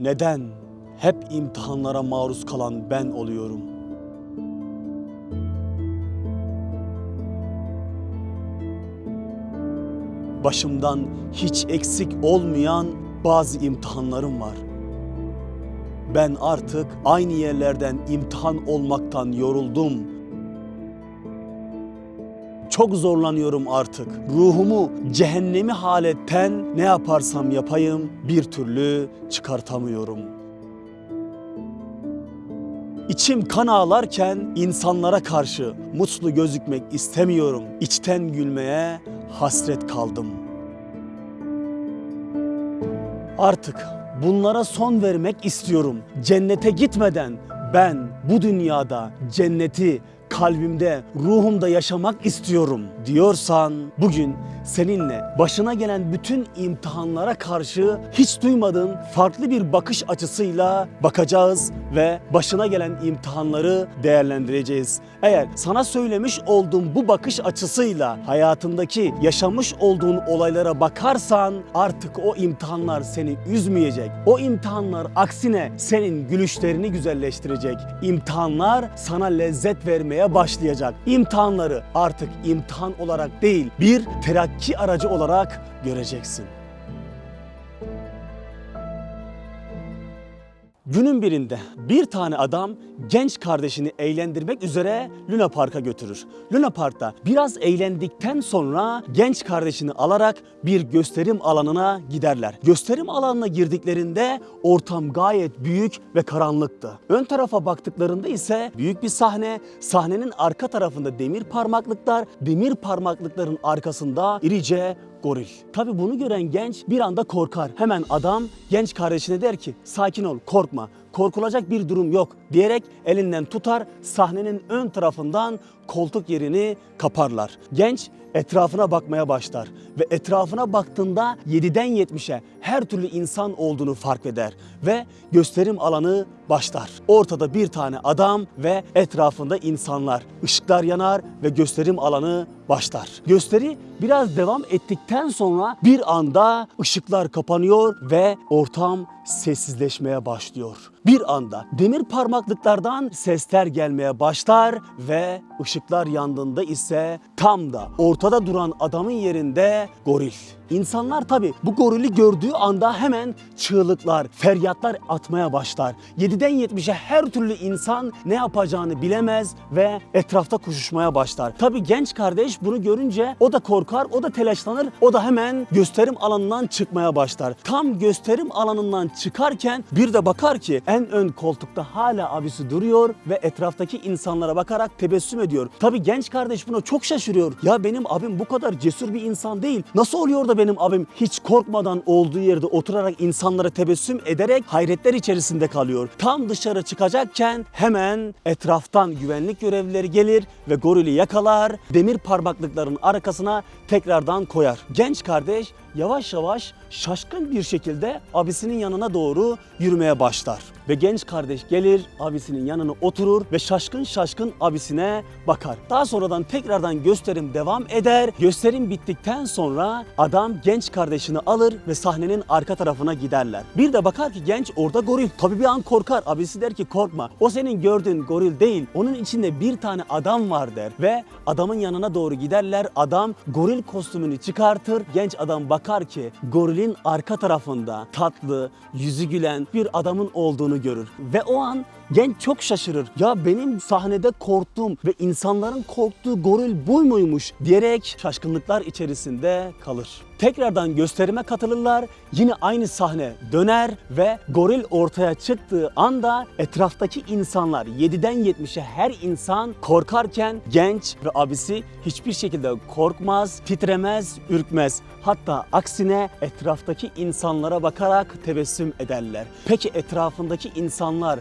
Neden hep imtihanlara maruz kalan ben oluyorum? Başımdan hiç eksik olmayan bazı imtihanlarım var. Ben artık aynı yerlerden imtihan olmaktan yoruldum. Çok zorlanıyorum artık. Ruhumu cehennemi haletten ne yaparsam yapayım bir türlü çıkartamıyorum. İçim kan ağlarken insanlara karşı mutlu gözükmek istemiyorum. İçten gülmeye hasret kaldım. Artık bunlara son vermek istiyorum. Cennete gitmeden ben bu dünyada cenneti kalbimde, ruhumda yaşamak istiyorum diyorsan bugün seninle başına gelen bütün imtihanlara karşı hiç duymadığın farklı bir bakış açısıyla bakacağız ve başına gelen imtihanları değerlendireceğiz. Eğer sana söylemiş olduğum bu bakış açısıyla hayatındaki yaşamış olduğun olaylara bakarsan artık o imtihanlar seni üzmeyecek. O imtihanlar aksine senin gülüşlerini güzelleştirecek. İmtihanlar sana lezzet vermeye başlayacak. İmtihanları artık imtihan olarak değil bir terakki aracı olarak göreceksin. Günün birinde bir tane adam genç kardeşini eğlendirmek üzere Luna Park'a götürür. Luna Park'ta biraz eğlendikten sonra genç kardeşini alarak bir gösterim alanına giderler. Gösterim alanına girdiklerinde ortam gayet büyük ve karanlıktı. Ön tarafa baktıklarında ise büyük bir sahne, sahnenin arka tarafında demir parmaklıklar, demir parmaklıkların arkasında irice goril. Tabi bunu gören genç bir anda korkar. Hemen adam genç kardeşine der ki sakin ol korkma korkulacak bir durum yok diyerek elinden tutar sahnenin ön tarafından koltuk yerini kaparlar. Genç etrafına bakmaya başlar ve etrafına baktığında 7'den 70'e her türlü insan olduğunu fark eder ve gösterim alanı başlar. Ortada bir tane adam ve etrafında insanlar. Işıklar yanar ve gösterim alanı başlar. Gösteri biraz devam ettikten sonra bir anda ışıklar kapanıyor ve ortam sessizleşmeye başlıyor. Bir anda demir parmaklıklardan sesler gelmeye başlar ve ışıklar yandığında ise tam da ortada duran adamın yerinde goril. İnsanlar tabi bu gorili gördüğü anda hemen çığlıklar, feryatlar atmaya başlar. 7'den 70'e her türlü insan ne yapacağını bilemez ve etrafta koşuşmaya başlar. Tabi genç kardeş bunu görünce o da korkar, o da telaşlanır, o da hemen gösterim alanından çıkmaya başlar. Tam gösterim alanından çıkarken bir de bakar ki en ön koltukta hala abisi duruyor ve etraftaki insanlara bakarak tebessüm ediyor. Tabi genç kardeş buna çok şaşırıyor. Ya benim abim bu kadar cesur bir insan değil. Nasıl oluyor da benim abim hiç korkmadan olduğu yerde oturarak insanlara tebessüm ederek hayretler içerisinde kalıyor. Tam dışarı çıkacakken hemen etraftan güvenlik görevlileri gelir ve gorili yakalar, demir parmaklıkların arkasına tekrardan koyar. Genç kardeş yavaş yavaş şaşkın bir şekilde abisinin yanına doğru yürümeye başlar. Ve genç kardeş gelir abisinin yanına oturur ve şaşkın şaşkın abisine bakar. Daha sonradan tekrardan gösterim devam eder. Gösterim bittikten sonra adam genç kardeşini alır ve sahnenin arka tarafına giderler. Bir de bakar ki genç orada goril. Tabii bir an korkar. Abisi der ki korkma. O senin gördüğün goril değil. Onun içinde bir tane adam var der. Ve adamın yanına doğru giderler. Adam goril kostümünü çıkartır. Genç adam bakar ki gorilin arka tarafında tatlı, yüzü gülen bir adamın olduğunu görür. Ve o an genç çok şaşırır. Ya benim sahnede korktuğum ve insanların korktuğu goril bu muymuş diyerek şaşkınlıklar içerisinde kalır. Tekrardan gösterime katılırlar. Yine aynı sahne döner ve goril ortaya çıktığı anda etraftaki insanlar 7'den 70'e her insan korkarken genç ve abisi hiçbir şekilde korkmaz, titremez, ürkmez. Hatta aksine etraftaki insanlara bakarak tebessüm ederler. Peki etrafındaki insanlar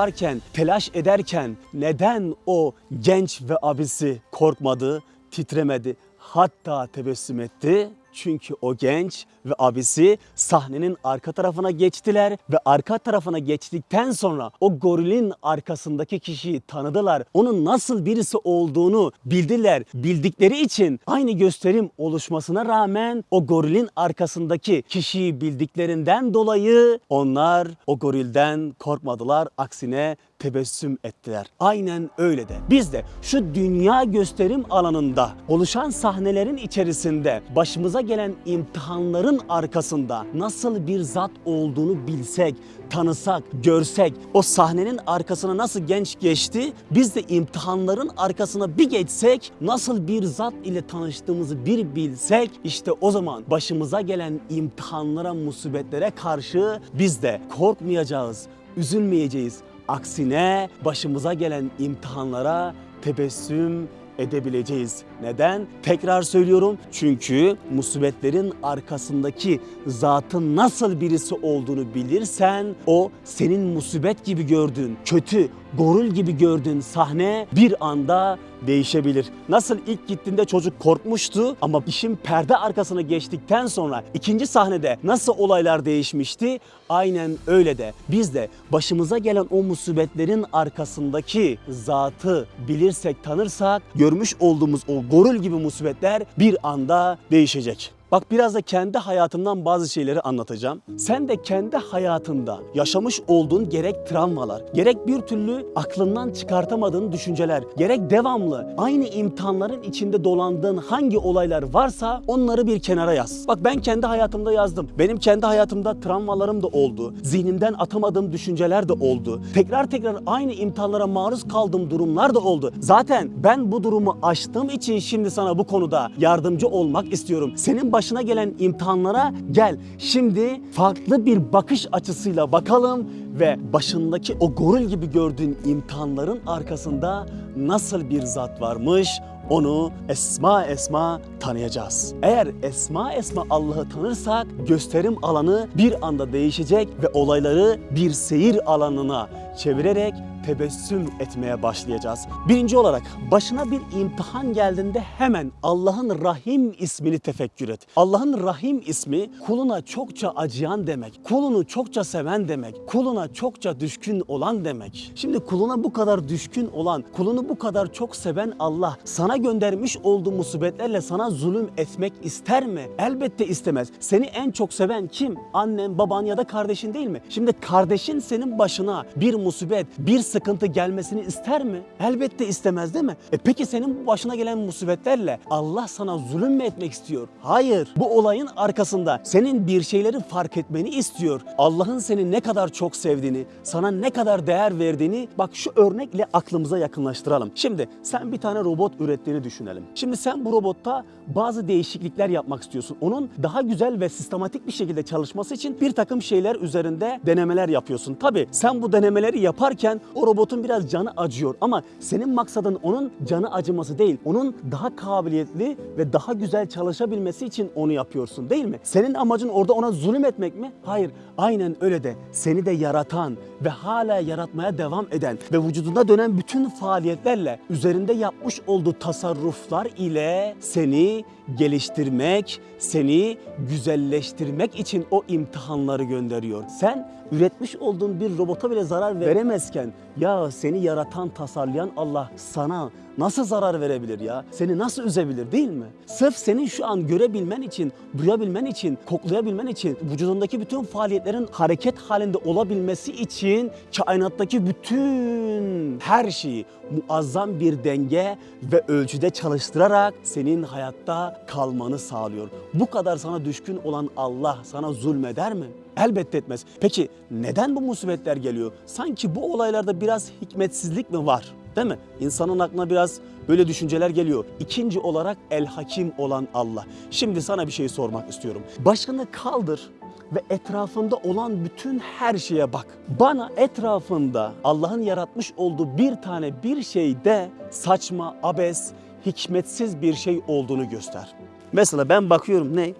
korkarken, telaş ederken neden o genç ve abisi korkmadı, titremedi, hatta tebessüm etti? Çünkü o genç ve abisi sahnenin arka tarafına geçtiler ve arka tarafına geçtikten sonra o gorilin arkasındaki kişiyi tanıdılar. Onun nasıl birisi olduğunu bildiler. Bildikleri için aynı gösterim oluşmasına rağmen o gorilin arkasındaki kişiyi bildiklerinden dolayı onlar o gorilden korkmadılar. Aksine tebessüm ettiler. Aynen öyle de. Biz de şu dünya gösterim alanında oluşan sahnelerin içerisinde başımıza gelen imtihanların arkasında nasıl bir zat olduğunu bilsek, tanısak, görsek, o sahnenin arkasına nasıl genç geçti, biz de imtihanların arkasına bir geçsek, nasıl bir zat ile tanıştığımızı bir bilsek, işte o zaman başımıza gelen imtihanlara, musibetlere karşı biz de korkmayacağız, üzülmeyeceğiz. Aksine başımıza gelen imtihanlara tebessüm edebileceğiz. Neden? Tekrar söylüyorum. Çünkü musibetlerin arkasındaki zatın nasıl birisi olduğunu bilirsen o senin musibet gibi gördüğün, kötü, gorul gibi gördüğün sahne bir anda değişebilir. Nasıl ilk gittiğinde çocuk korkmuştu ama işin perde arkasına geçtikten sonra ikinci sahnede nasıl olaylar değişmişti? Aynen öyle de biz de başımıza gelen o musibetlerin arkasındaki zatı bilirsek, tanırsak görmüş olduğumuz o gorul gibi musibetler bir anda değişecek. Bak biraz da kendi hayatımdan bazı şeyleri anlatacağım. Sen de kendi hayatında yaşamış olduğun gerek travmalar, gerek bir türlü aklından çıkartamadığın düşünceler, gerek devamlı aynı imtihanların içinde dolandığın hangi olaylar varsa onları bir kenara yaz. Bak ben kendi hayatımda yazdım. Benim kendi hayatımda travmalarım da oldu. Zihnimden atamadığım düşünceler de oldu. Tekrar tekrar aynı imtihanlara maruz kaldığım durumlar da oldu. Zaten ben bu durumu aştığım için şimdi sana bu konuda yardımcı olmak istiyorum. Senin başına gelen imtihanlara gel. Şimdi farklı bir bakış açısıyla bakalım ve başındaki o goril gibi gördüğün imtihanların arkasında nasıl bir zat varmış onu esma esma tanıyacağız. Eğer esma esma Allah'ı tanırsak gösterim alanı bir anda değişecek ve olayları bir seyir alanına çevirerek tebessüm etmeye başlayacağız. Birinci olarak başına bir imtihan geldiğinde hemen Allah'ın Rahim ismini tefekkür et. Allah'ın Rahim ismi kuluna çokça acıyan demek. Kulunu çokça seven demek. Kuluna çokça düşkün olan demek. Şimdi kuluna bu kadar düşkün olan, kulunu bu kadar çok seven Allah sana göndermiş olduğu musibetlerle sana zulüm etmek ister mi? Elbette istemez. Seni en çok seven kim? Annen, baban ya da kardeşin değil mi? Şimdi kardeşin senin başına bir musibet, bir sıkıntı gelmesini ister mi? Elbette istemez değil mi? E peki senin bu başına gelen musibetlerle Allah sana zulüm mü etmek istiyor? Hayır. Bu olayın arkasında senin bir şeyleri fark etmeni istiyor. Allah'ın seni ne kadar çok sevdiğini, sana ne kadar değer verdiğini bak şu örnekle aklımıza yakınlaştıralım. Şimdi sen bir tane robot ürettiğini düşünelim. Şimdi sen bu robotta bazı değişiklikler yapmak istiyorsun. Onun daha güzel ve sistematik bir şekilde çalışması için bir takım şeyler üzerinde denemeler yapıyorsun. Tabii sen bu denemeleri yaparken robotun biraz canı acıyor ama senin maksadın onun canı acıması değil. Onun daha kabiliyetli ve daha güzel çalışabilmesi için onu yapıyorsun değil mi? Senin amacın orada ona zulüm etmek mi? Hayır. Aynen öyle de seni de yaratan ve hala yaratmaya devam eden ve vücudunda dönen bütün faaliyetlerle üzerinde yapmış olduğu tasarruflar ile seni geliştirmek, seni güzelleştirmek için o imtihanları gönderiyor. Sen üretmiş olduğun bir robota bile zarar veremezken ya seni yaratan, tasarlayan Allah sana nasıl zarar verebilir ya? Seni nasıl üzebilir değil mi? Sırf senin şu an görebilmen için, duyabilmen için, koklayabilmen için, vücudundaki bütün faaliyetlerin hareket halinde olabilmesi için kainattaki bütün her şeyi muazzam bir denge ve ölçüde çalıştırarak senin hayatta kalmanı sağlıyor. Bu kadar sana düşkün olan Allah sana zulmeder mi? Elbette etmez. Peki neden bu musibetler geliyor? Sanki bu olaylarda biraz hikmetsizlik mi var? Değil mi? İnsanın aklına biraz böyle düşünceler geliyor. İkinci olarak el hakim olan Allah. Şimdi sana bir şey sormak istiyorum. Başını kaldır ve etrafında olan bütün her şeye bak. Bana etrafında Allah'ın yaratmış olduğu bir tane bir şeyde saçma, abes, hikmetsiz bir şey olduğunu göster. Mesela ben bakıyorum ne?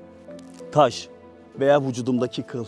Taş veya vücudumdaki kıl.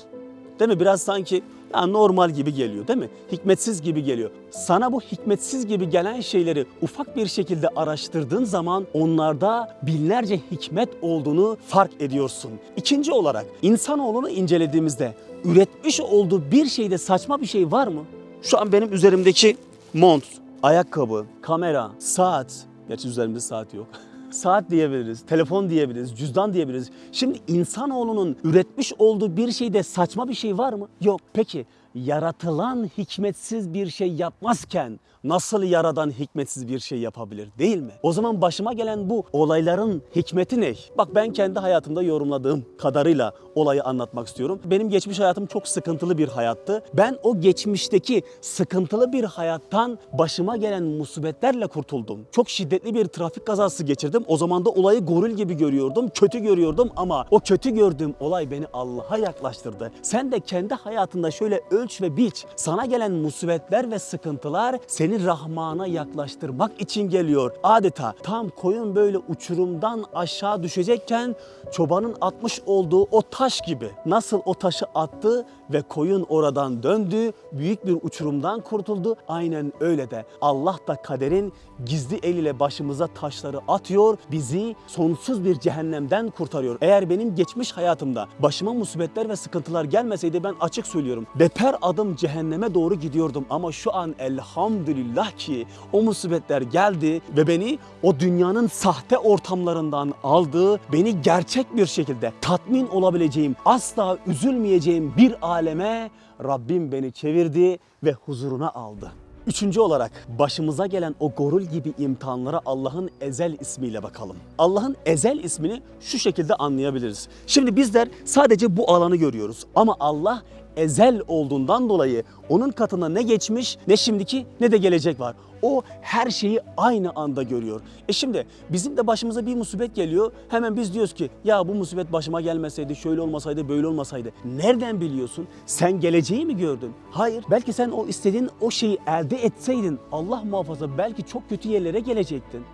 Değil mi? Biraz sanki ya normal gibi geliyor değil mi? Hikmetsiz gibi geliyor. Sana bu hikmetsiz gibi gelen şeyleri ufak bir şekilde araştırdığın zaman onlarda binlerce hikmet olduğunu fark ediyorsun. İkinci olarak insanoğlunu incelediğimizde üretmiş olduğu bir şeyde saçma bir şey var mı? Şu an benim üzerimdeki mont, ayakkabı, kamera, saat, gerçi üzerimde saat yok. Saat diyebiliriz, telefon diyebiliriz, cüzdan diyebiliriz. Şimdi insanoğlunun üretmiş olduğu bir şeyde saçma bir şey var mı? Yok. Peki yaratılan hikmetsiz bir şey yapmazken nasıl yaradan hikmetsiz bir şey yapabilir değil mi? O zaman başıma gelen bu olayların hikmeti ne? Bak ben kendi hayatımda yorumladığım kadarıyla olayı anlatmak istiyorum. Benim geçmiş hayatım çok sıkıntılı bir hayattı. Ben o geçmişteki sıkıntılı bir hayattan başıma gelen musibetlerle kurtuldum. Çok şiddetli bir trafik kazası geçirdim. O zaman da olayı goril gibi görüyordum, kötü görüyordum ama o kötü gördüğüm olay beni Allah'a yaklaştırdı. Sen de kendi hayatında şöyle ölç ve biç. Sana gelen musibetler ve sıkıntılar seni Rahman'a yaklaştırmak için geliyor. Adeta tam koyun böyle uçurumdan aşağı düşecekken çobanın atmış olduğu o taş gibi. Nasıl o taşı attı ve koyun oradan döndü, büyük bir uçurumdan kurtuldu. Aynen öyle de Allah da kaderin gizli eliyle başımıza taşları atıyor, bizi sonsuz bir cehennemden kurtarıyor. Eğer benim geçmiş hayatımda başıma musibetler ve sıkıntılar gelmeseydi ben açık söylüyorum. Beper adım cehenneme doğru gidiyordum ama şu an elhamdülillah ki o musibetler geldi ve beni o dünyanın sahte ortamlarından aldı, beni gerçek bir şekilde tatmin olabileceğim, asla üzülmeyeceğim bir aleme Rabbim beni çevirdi ve huzuruna aldı. Üçüncü olarak başımıza gelen o gorul gibi imtihanlara Allah'ın ezel ismiyle bakalım. Allah'ın ezel ismini şu şekilde anlayabiliriz. Şimdi bizler sadece bu alanı görüyoruz ama Allah ezel olduğundan dolayı onun katında ne geçmiş ne şimdiki ne de gelecek var. O her şeyi aynı anda görüyor. E şimdi bizim de başımıza bir musibet geliyor. Hemen biz diyoruz ki ya bu musibet başıma gelmeseydi, şöyle olmasaydı, böyle olmasaydı. Nereden biliyorsun? Sen geleceği mi gördün? Hayır. Belki sen o istediğin o şeyi elde etseydin Allah muhafaza belki çok kötü yerlere gelecektin.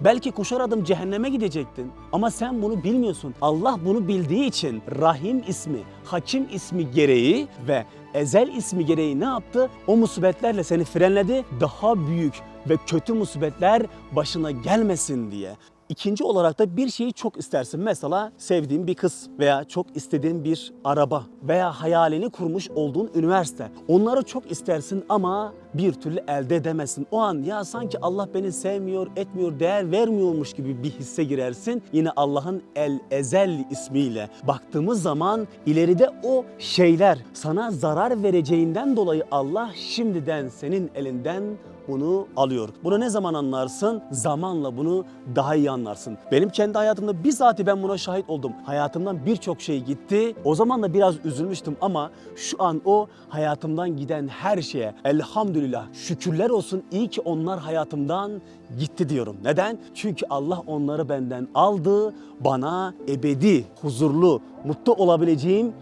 Belki koşar adım cehenneme gidecektin. Ama sen bunu bilmiyorsun. Allah bunu bildiği için Rahim ismi, Hakim ismi gereği ve Ezel ismi gereği ne yaptı? O musibetlerle seni frenledi. Daha büyük ve kötü musibetler başına gelmesin diye. İkinci olarak da bir şeyi çok istersin. Mesela sevdiğin bir kız veya çok istediğin bir araba veya hayalini kurmuş olduğun üniversite. Onları çok istersin ama bir türlü elde edemezsin. O an ya sanki Allah beni sevmiyor, etmiyor, değer vermiyormuş gibi bir hisse girersin. Yine Allah'ın El Ezel ismiyle baktığımız zaman ileride o şeyler sana zarar vereceğinden dolayı Allah şimdiden senin elinden bunu alıyor. Bunu ne zaman anlarsın? Zamanla bunu daha iyi anlarsın. Benim kendi hayatımda bizzat ben buna şahit oldum. Hayatımdan birçok şey gitti. O zaman da biraz üzülmüştüm ama şu an o hayatımdan giden her şeye elhamdülillah şükürler olsun iyi ki onlar hayatımdan gitti diyorum. Neden? Çünkü Allah onları benden aldı. Bana ebedi, huzurlu, mutlu olabileceğim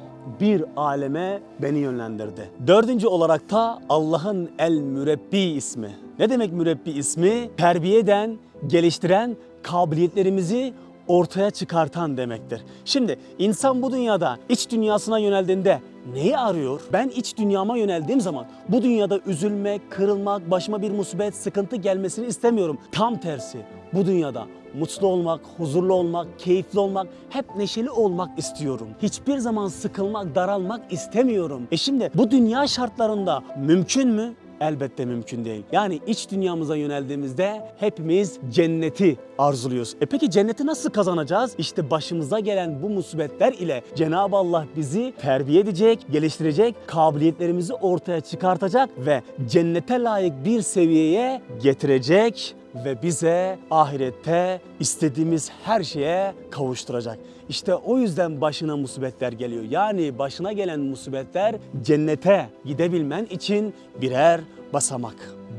bir aleme beni yönlendirdi. Dördüncü olarak da Allah'ın El Mürebbi ismi. Ne demek mürebbi ismi? Terbiye eden, geliştiren, kabiliyetlerimizi ortaya çıkartan demektir. Şimdi insan bu dünyada iç dünyasına yöneldiğinde neyi arıyor? Ben iç dünyama yöneldiğim zaman bu dünyada üzülmek, kırılmak, başıma bir musibet, sıkıntı gelmesini istemiyorum. Tam tersi bu dünyada mutlu olmak, huzurlu olmak, keyifli olmak, hep neşeli olmak istiyorum. Hiçbir zaman sıkılmak, daralmak istemiyorum. E şimdi bu dünya şartlarında mümkün mü? Elbette mümkün değil. Yani iç dünyamıza yöneldiğimizde hepimiz cenneti arzuluyoruz. E peki cenneti nasıl kazanacağız? İşte başımıza gelen bu musibetler ile Cenab-ı Allah bizi terbiye edecek, geliştirecek, kabiliyetlerimizi ortaya çıkartacak ve cennete layık bir seviyeye getirecek ve bize ahirette istediğimiz her şeye kavuşturacak. İşte o yüzden başına musibetler geliyor. Yani başına gelen musibetler cennete gidebilmen için birer basamak.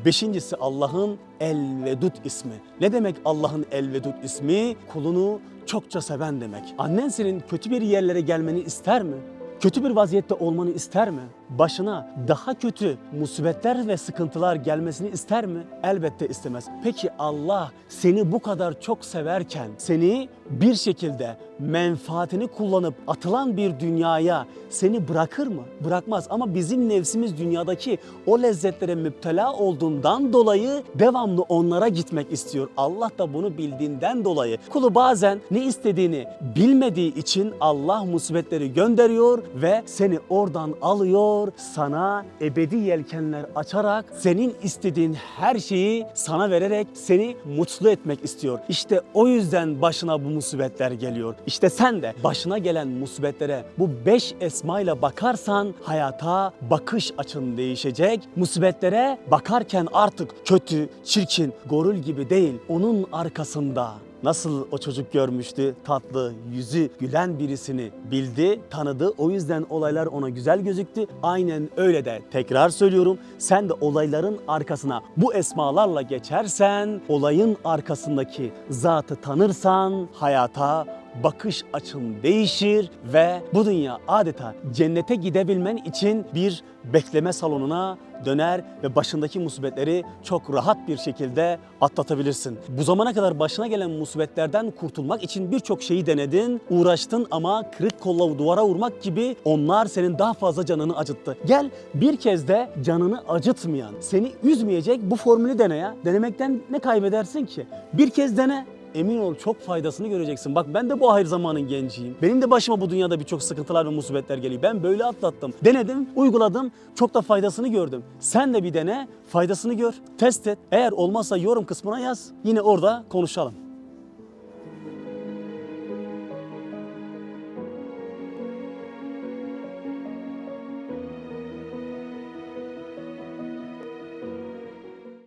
Beşincisi Allah'ın El Vedud ismi. Ne demek Allah'ın El Vedud ismi? Kulunu çokça seven demek. Annen senin kötü bir yerlere gelmeni ister mi? Kötü bir vaziyette olmanı ister mi? Başına daha kötü musibetler ve sıkıntılar gelmesini ister mi? Elbette istemez. Peki Allah seni bu kadar çok severken seni bir şekilde menfaatini kullanıp atılan bir dünyaya seni bırakır mı? Bırakmaz ama bizim nefsimiz dünyadaki o lezzetlere müptela olduğundan dolayı devamlı onlara gitmek istiyor. Allah da bunu bildiğinden dolayı kulu bazen ne istediğini bilmediği için Allah musibetleri gönderiyor ve seni oradan alıyor, sana ebedi yelkenler açarak senin istediğin her şeyi sana vererek seni mutlu etmek istiyor. İşte o yüzden başına bu musibetler geliyor. İşte sen de başına gelen musibetlere bu beş esmayla bakarsan hayata bakış açın değişecek. Musibetlere bakarken artık kötü, çirkin, gorul gibi değil onun arkasında Nasıl o çocuk görmüştü, tatlı, yüzü gülen birisini bildi, tanıdı. O yüzden olaylar ona güzel gözüktü. Aynen öyle de tekrar söylüyorum. Sen de olayların arkasına bu esmalarla geçersen, olayın arkasındaki zatı tanırsan hayata bakış açın değişir ve bu dünya adeta cennete gidebilmen için bir bekleme salonuna döner ve başındaki musibetleri çok rahat bir şekilde atlatabilirsin. Bu zamana kadar başına gelen musibetlerden kurtulmak için birçok şeyi denedin, uğraştın ama kırık kolla duvara vurmak gibi onlar senin daha fazla canını acıttı. Gel bir kez de canını acıtmayan, seni üzmeyecek bu formülü dene ya. Denemekten ne kaybedersin ki? Bir kez dene. Emin ol çok faydasını göreceksin. Bak ben de bu ahir zamanın genciyim. Benim de başıma bu dünyada birçok sıkıntılar ve musibetler geliyor. Ben böyle atlattım. Denedim, uyguladım. Çok da faydasını gördüm. Sen de bir dene, faydasını gör. Test et. Eğer olmazsa yorum kısmına yaz. Yine orada konuşalım.